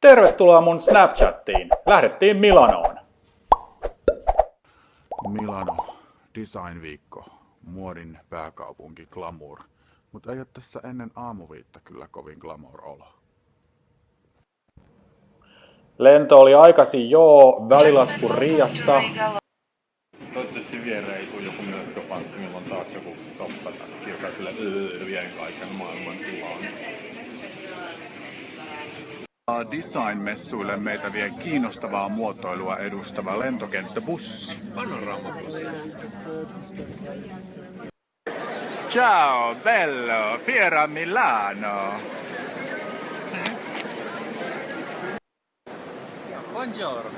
Tervetuloa mun Snapchattiin. Lähdettiin Milanoon. Milano, designviikko, muodin pääkaupunki, glamour. Mutta ei ole tässä ennen aamuviitta kyllä kovin glamour olo. Lento oli aikaisin joo, välilasku Riassa. Toivottavasti viereen ei tule joku mörköpankki, milloin taas joku toppatakki, joka sille öö, vie kaiken maailman tilaan. Design-messuille meitä vie kiinnostavaa muotoilua edustava lentokenttäbussi. Ciao, bello, fiera Milano. Buongiorno.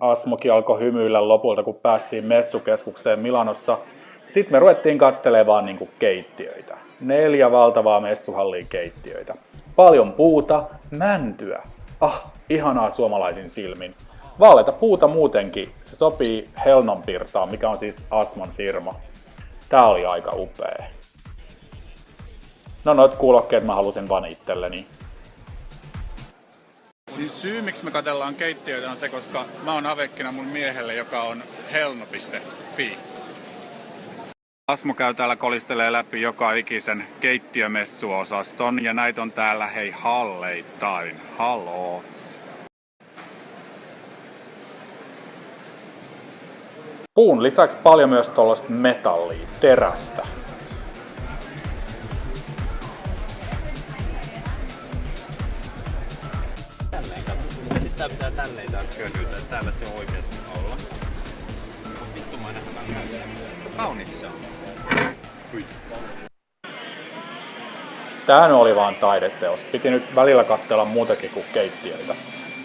Asmokin alkoi hymyillä lopulta, kun päästiin messukeskukseen Milanossa. Sitten me ruvettiin kattelemaan niinku keittiöitä. Neljä valtavaa messuhallia keittiöitä. Paljon puuta, mäntyä. Ah, ihanaa suomalaisin silmin. Vaaleita puuta muutenkin. Se sopii Helnonpirtaan, mikä on siis Asmon firma. Tää oli aika upea. No noit kuulokkeet mä halusin vaan itselleni. Siis syy, miksi me katellaan keittiöitä on se, koska mä oon avekkina mun miehelle, joka on helno.fi. Asmo käy täällä kolistelee läpi joka ikisen keittiömessuosaston ja näitä on täällä hei halleittain. Haloo. Puun lisäksi paljon myös tuollaista metallia, terästä. Tälleen tää pitää tälleen tää könytä. Täällä se on oikeesti olla. Vittumainen hämä Kaunis se on. Tää oli vaan taideteos. Piti nyt välillä katsella muutakin kuin keittiöitä.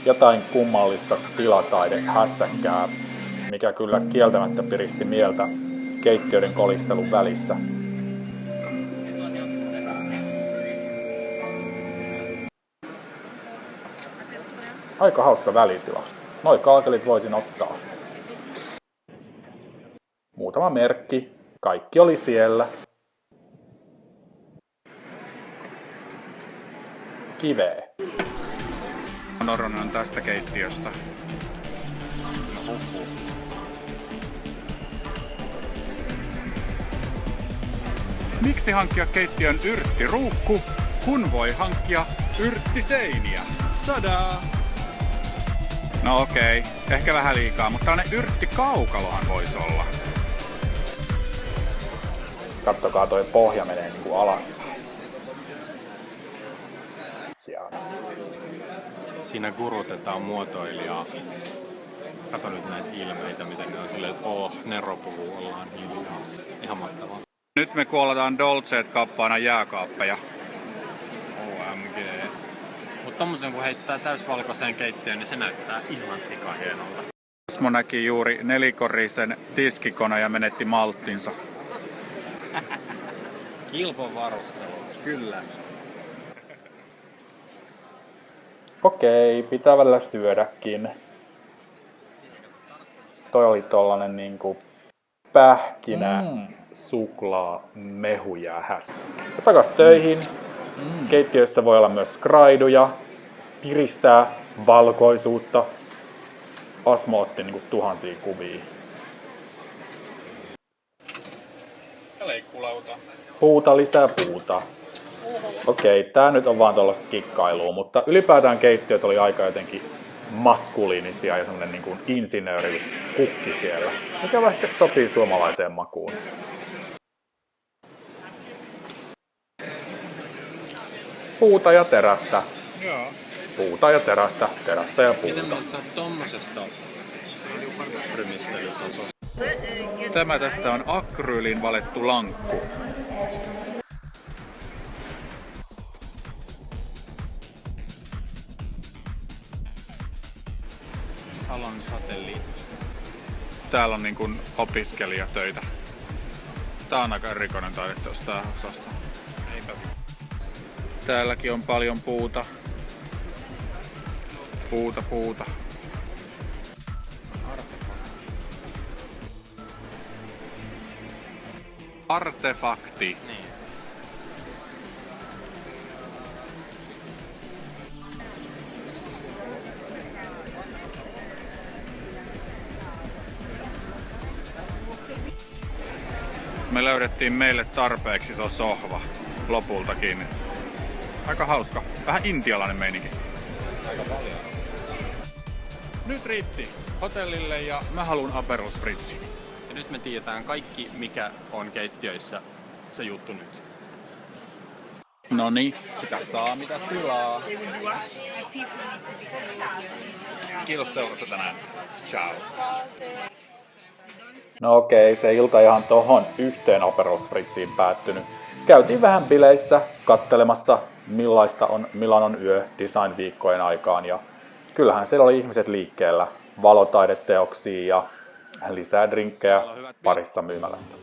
Jotain kummallista tilataide hässäkkää, mikä kyllä kieltämättä piristi mieltä keittiöiden kolistelun välissä. Aika hauska välitila. Noi kaakelit voisin ottaa. Muutama merkki. Kaikki oli siellä. Kiveä. Noronen on tästä keittiöstä. Miksi hankkia keittiön yrttiruukku, kun voi hankkia yrttiseiniä? Tadaa! No okei, ehkä vähän liikaa, mutta tällainen yrttikaukalohan voisi olla. Kattokaa toi pohja menee niinku alaspäin. Siellä. Siinä kurutetaan muotoilijaa. Kato nyt näitä ilmeitä, miten ne on silleen, että oh, Nero puhuu, ollaan hiljaa. Ihan mahtavaa. Nyt me kuoletaan Dolceet kappaana jääkaappeja. OMG. Mutta tommosen kun heittää täysvalkoiseen keittiöön, niin se näyttää ihan sika hienolta. Asmo näki juuri nelikorisen tiskikona ja menetti malttinsa. Kilpon varustelu. Kyllä. Okei, pitää välillä syödäkin. Toi oli tollanen niinku pähkinä, mm. suklaa, ja hässä. Ja takas töihin. Mm. Keittiössä voi olla myös skraiduja, piristää valkoisuutta. Asmo otti niinku tuhansia kuvia. Ja leikkulauta. Puuta lisää puuta. Okei, tää nyt on vaan tuollaista kikkailua, mutta ylipäätään keittiöt oli aika jotenkin maskuliinisia ja semmonen niin kuin insinööriuskukki siellä, mikä ehkä sopii suomalaiseen makuun. Puuta ja terästä. Joo. Puuta ja terästä, terästä ja Miten puuta. mieltä sä tommosesta rymistelytasosta? Tämä tässä on akryylin valettu lankku. Salon satelliitti. Täällä on niin kuin opiskelijatöitä. Tää on aika erikoinen taideteos tää osasto. Eipä Täälläkin on paljon puuta. Puuta, puuta. Artefakti. Niin. Me löydettiin meille tarpeeksi iso sohva lopultakin. Aika hauska. Vähän intialainen meininki. Aika paljon. Nyt riitti hotellille ja mä haluan Aperol Spritzi. Ja nyt me tiedetään kaikki, mikä on keittiöissä se juttu nyt. No niin, sitä saa mitä tilaa. Kiitos seurasta tänään. Ciao. No okei, se ilta ihan tohon yhteen Aperol Spritziin päättynyt. Käytiin vähän bileissä kattelemassa, millaista on Milanon yö design-viikkojen aikaan. Ja kyllähän siellä oli ihmiset liikkeellä, valotaideteoksia ja lisää drinkkejä parissa myymälässä.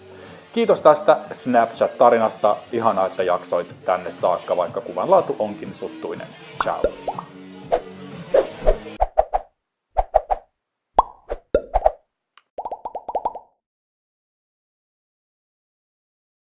Kiitos tästä Snapchat-tarinasta. Ihanaa, että jaksoit tänne saakka, vaikka kuvanlaatu onkin suttuinen. Ciao.